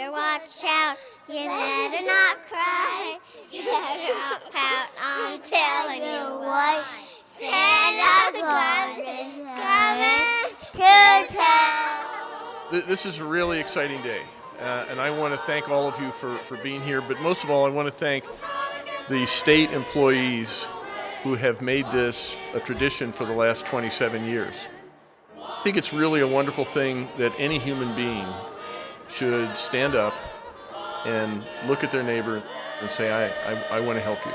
better watch out. You better not cry. You better not pout. I'm telling you why. Santa Claus is coming to town. This is a really exciting day, uh, and I want to thank all of you for, for being here. But most of all, I want to thank the state employees who have made this a tradition for the last 27 years. I think it's really a wonderful thing that any human being should stand up and look at their neighbor and say, I, I, I want to help you.